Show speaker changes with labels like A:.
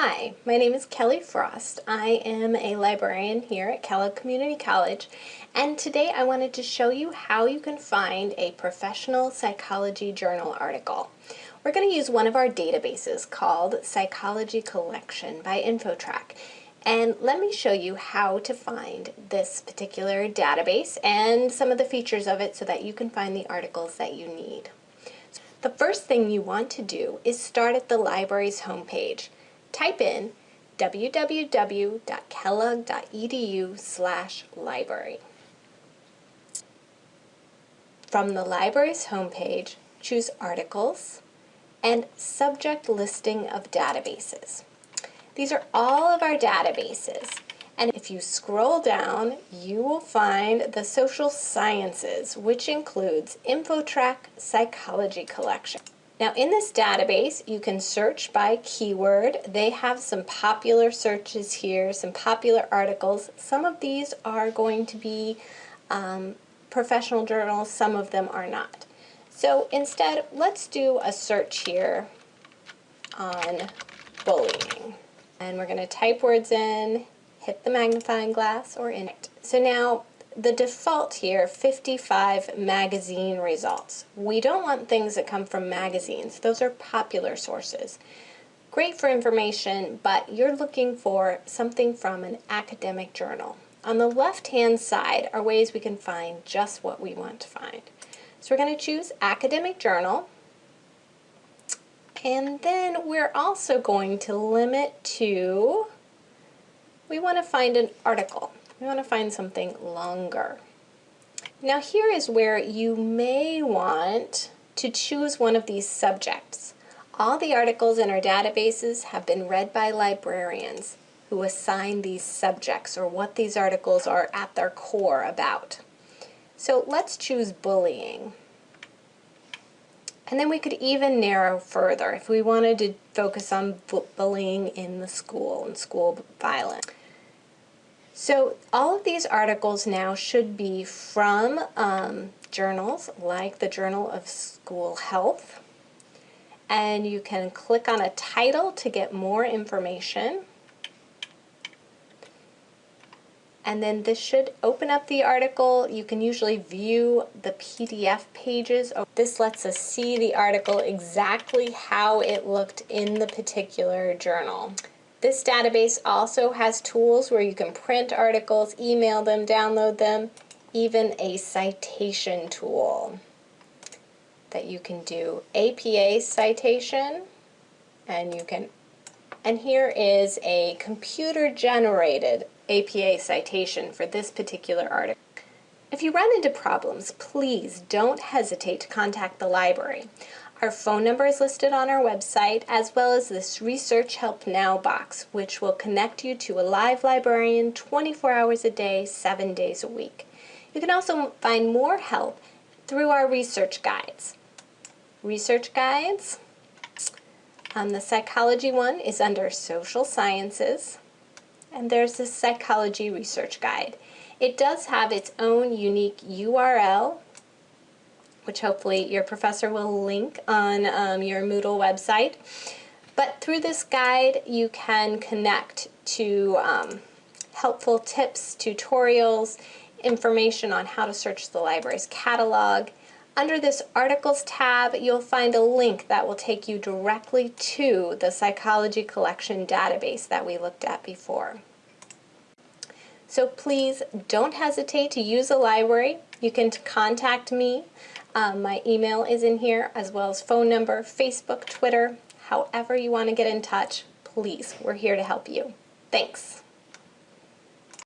A: Hi, my name is Kelly Frost. I am a librarian here at Kellogg Community College and today I wanted to show you how you can find a professional psychology journal article. We're going to use one of our databases called Psychology Collection by InfoTrac and let me show you how to find this particular database and some of the features of it so that you can find the articles that you need. The first thing you want to do is start at the library's homepage type in www.kellogg.edu slash library. From the library's homepage, choose Articles and Subject Listing of Databases. These are all of our databases. And if you scroll down, you will find the social sciences, which includes InfoTrac Psychology Collection. Now in this database, you can search by keyword. They have some popular searches here, some popular articles. Some of these are going to be um, professional journals, some of them are not. So instead, let's do a search here on bullying. And we're going to type words in, hit the magnifying glass or in it. So now the default here, 55 magazine results. We don't want things that come from magazines. Those are popular sources. Great for information, but you're looking for something from an academic journal. On the left-hand side are ways we can find just what we want to find. So we're going to choose academic journal. And then we're also going to limit to, we want to find an article. We want to find something longer. Now here is where you may want to choose one of these subjects. All the articles in our databases have been read by librarians who assign these subjects or what these articles are at their core about. So let's choose bullying. And then we could even narrow further if we wanted to focus on bullying in the school and school violence. So all of these articles now should be from um, journals like the Journal of School Health. And you can click on a title to get more information. And then this should open up the article. You can usually view the PDF pages. This lets us see the article exactly how it looked in the particular journal. This database also has tools where you can print articles, email them, download them, even a citation tool that you can do APA citation and you can and here is a computer generated APA citation for this particular article. If you run into problems, please don't hesitate to contact the library. Our phone number is listed on our website, as well as this Research Help Now box, which will connect you to a live librarian 24 hours a day, 7 days a week. You can also find more help through our research guides. Research guides, um, the psychology one is under social sciences, and there's this psychology research guide. It does have its own unique URL which hopefully your professor will link on um, your Moodle website. But through this guide, you can connect to um, helpful tips, tutorials, information on how to search the library's catalog. Under this Articles tab, you'll find a link that will take you directly to the Psychology Collection database that we looked at before. So please don't hesitate to use a library. You can contact me um, my email is in here as well as phone number, Facebook, Twitter, however you want to get in touch, please, we're here to help you. Thanks.